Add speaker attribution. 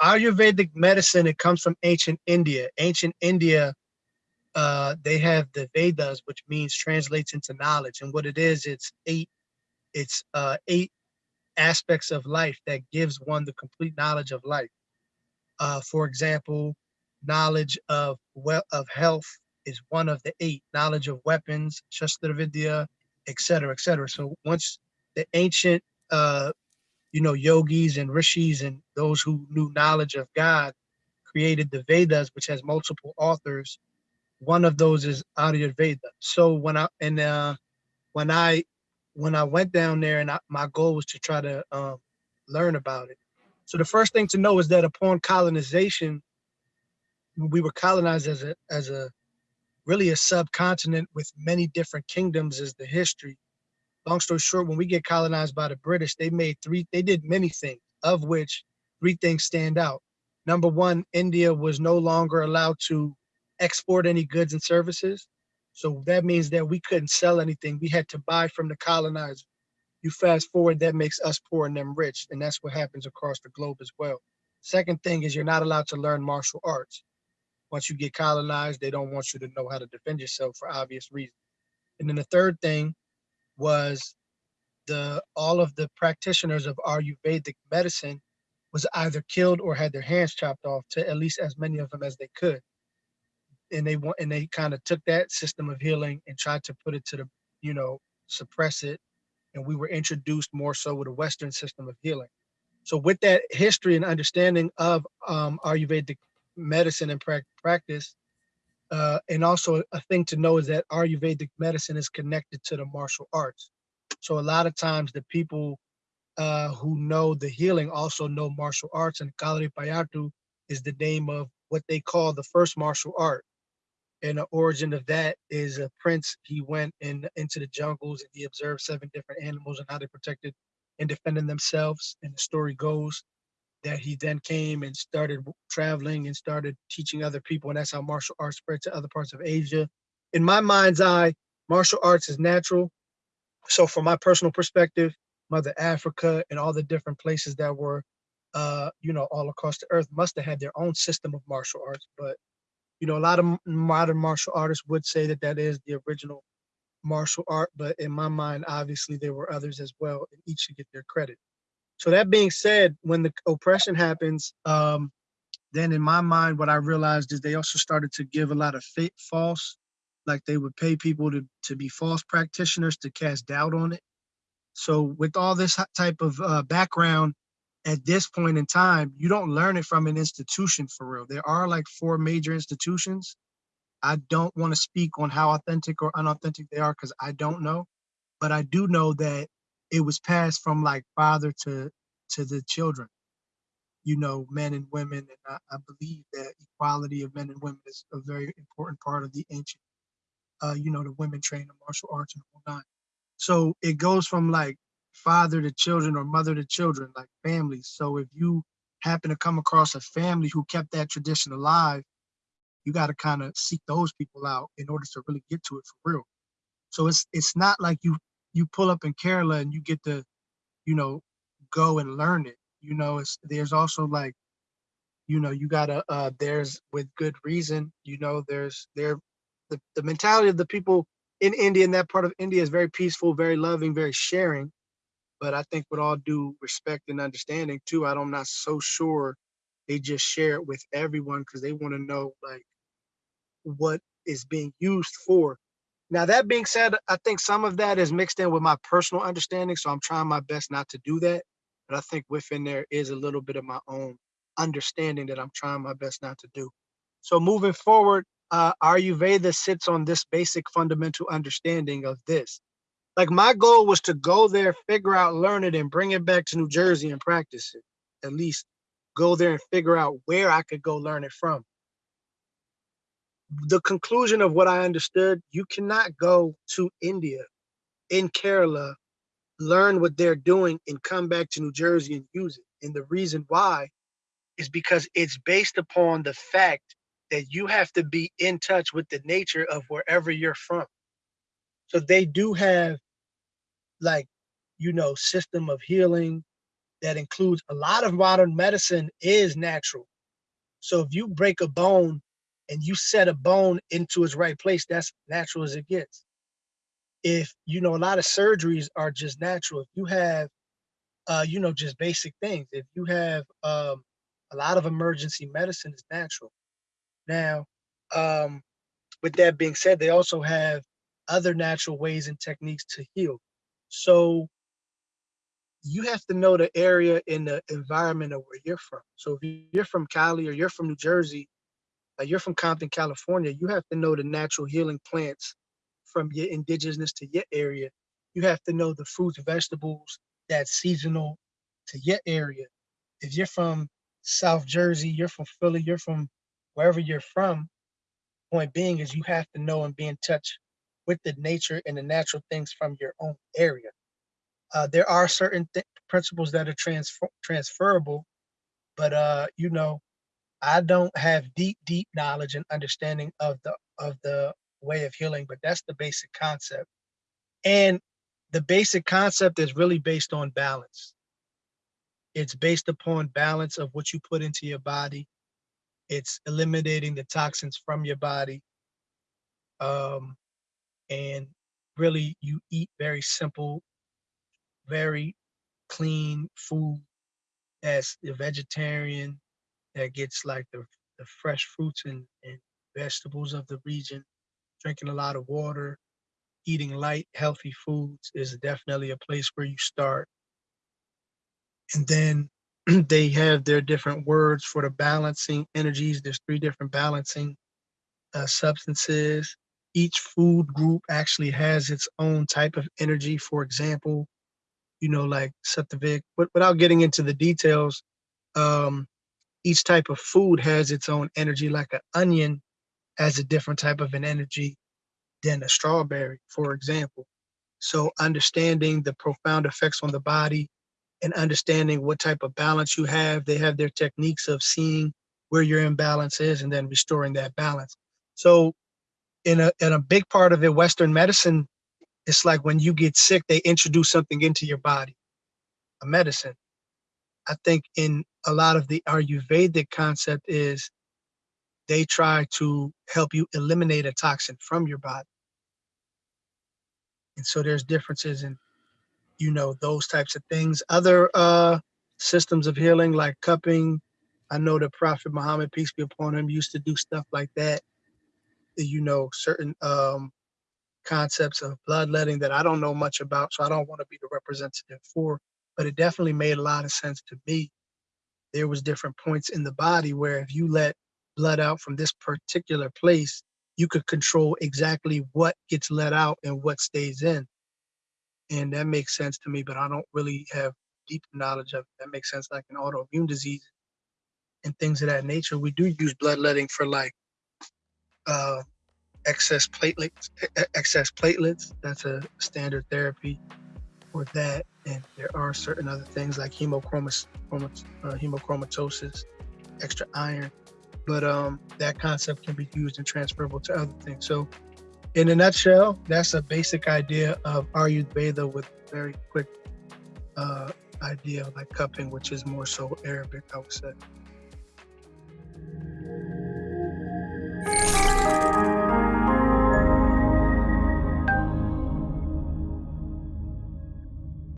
Speaker 1: Ayurvedic medicine, it comes from ancient India. Ancient India, uh, they have the Vedas, which means translates into knowledge. And what it is, it's eight, it's uh, eight aspects of life that gives one the complete knowledge of life. Uh, for example, knowledge of well of health is one of the eight. Knowledge of weapons, Shastra Vidya, et cetera, et cetera. So once the ancient uh, you know, yogis and rishis and those who knew knowledge of God created the Vedas, which has multiple authors. One of those is Ayurveda. So when I and uh, when I when I went down there and I, my goal was to try to um, learn about it. So the first thing to know is that upon colonization, we were colonized as a as a really a subcontinent with many different kingdoms is the history long story short, when we get colonized by the British, they made three, they did many things, of which three things stand out. Number one, India was no longer allowed to export any goods and services. So that means that we couldn't sell anything. We had to buy from the colonizer. You fast forward, that makes us poor and them rich. And that's what happens across the globe as well. Second thing is you're not allowed to learn martial arts. Once you get colonized, they don't want you to know how to defend yourself for obvious reasons. And then the third thing was the all of the practitioners of Ayurvedic medicine was either killed or had their hands chopped off to at least as many of them as they could. And they want and they kind of took that system of healing and tried to put it to the, you know, suppress it. And we were introduced more so with a Western system of healing. So with that history and understanding of um, Ayurvedic medicine and pra practice, uh, and also a thing to know is that Ayurvedic medicine is connected to the martial arts. So a lot of times the people uh, who know the healing also know martial arts and Kalaripayattu is the name of what they call the first martial art. And the origin of that is a prince. He went in into the jungles and he observed seven different animals and how they protected and defended themselves. And the story goes that he then came and started traveling and started teaching other people. And that's how martial arts spread to other parts of Asia. In my mind's eye, martial arts is natural. So from my personal perspective, Mother Africa and all the different places that were, uh, you know, all across the earth must have had their own system of martial arts. But, you know, a lot of modern martial artists would say that that is the original martial art. But in my mind, obviously there were others as well, and each should get their credit. So that being said, when the oppression happens, um, then in my mind, what I realized is they also started to give a lot of fake, false, like they would pay people to, to be false practitioners to cast doubt on it. So with all this type of uh, background, at this point in time, you don't learn it from an institution for real. There are like four major institutions. I don't want to speak on how authentic or unauthentic they are because I don't know. But I do know that it was passed from like father to to the children you know men and women and I, I, believe that equality of men and women is a very important part of the ancient uh you know the women trained in martial arts and all that so it goes from like father to children or mother to children like families so if you happen to come across a family who kept that tradition alive you got to kind of seek those people out in order to really get to it for real. So it's it's not like you you pull up in Kerala and you get to, you know, go and learn it. You know, it's there's also like, you know, you gotta uh there's with good reason, you know, there's there the, the mentality of the people in India in that part of India is very peaceful, very loving, very sharing. But I think with all due respect and understanding too, I'm not so sure they just share it with everyone because they want to know like what is being used for now, that being said, I think some of that is mixed in with my personal understanding. So I'm trying my best not to do that. But I think within there is a little bit of my own understanding that I'm trying my best not to do. So moving forward, uh, Ayurveda sits on this basic fundamental understanding of this. Like my goal was to go there, figure out, learn it, and bring it back to New Jersey and practice it. At least go there and figure out where I could go learn it from the conclusion of what I understood, you cannot go to India in Kerala, learn what they're doing and come back to New Jersey and use it. And the reason why is because it's based upon the fact that you have to be in touch with the nature of wherever you're from. So they do have like, you know, system of healing, that includes a lot of modern medicine is natural. So if you break a bone and you set a bone into its right place, that's natural as it gets. If you know a lot of surgeries are just natural. If you have uh, you know, just basic things. If you have um, a lot of emergency medicine is natural. Now, um, with that being said, they also have other natural ways and techniques to heal. So you have to know the area in the environment of where you're from. So if you're from Cali or you're from New Jersey, you're from Compton, California, you have to know the natural healing plants from your indigenous to your area. You have to know the fruits, vegetables that's seasonal to your area. If you're from South Jersey, you're from Philly, you're from wherever you're from, point being is you have to know and be in touch with the nature and the natural things from your own area. Uh, there are certain th principles that are transfer transferable, but uh, you know, I don't have deep, deep knowledge and understanding of the of the way of healing, but that's the basic concept. And the basic concept is really based on balance. It's based upon balance of what you put into your body. It's eliminating the toxins from your body. Um, and really you eat very simple, very clean food that's vegetarian, that gets like the, the fresh fruits and, and vegetables of the region, drinking a lot of water, eating light, healthy foods is definitely a place where you start. And then they have their different words for the balancing energies. There's three different balancing uh, substances. Each food group actually has its own type of energy. For example, you know, like Sattvic, but without getting into the details, um, each type of food has its own energy, like an onion has a different type of an energy than a strawberry, for example. So understanding the profound effects on the body and understanding what type of balance you have, they have their techniques of seeing where your imbalance is and then restoring that balance. So in a, in a big part of it, Western medicine, it's like when you get sick, they introduce something into your body, a medicine. I think in a lot of the Ayurvedic concept is they try to help you eliminate a toxin from your body. And so there's differences in, you know, those types of things. Other uh, systems of healing like cupping, I know the Prophet Muhammad, peace be upon him, used to do stuff like that. You know, certain um, concepts of bloodletting that I don't know much about, so I don't want to be the representative for, but it definitely made a lot of sense to me. There was different points in the body where if you let blood out from this particular place, you could control exactly what gets let out and what stays in. And that makes sense to me, but I don't really have deep knowledge of it. That makes sense like an autoimmune disease and things of that nature. We do use bloodletting for like uh, excess platelets, excess platelets. That's a standard therapy for that. And there are certain other things like uh, hemochromatosis, extra iron but um, that concept can be used and transferable to other things. So in a nutshell, that's a basic idea of Ayurveda with very quick uh, idea like cupping, which is more so Arabic, I would say.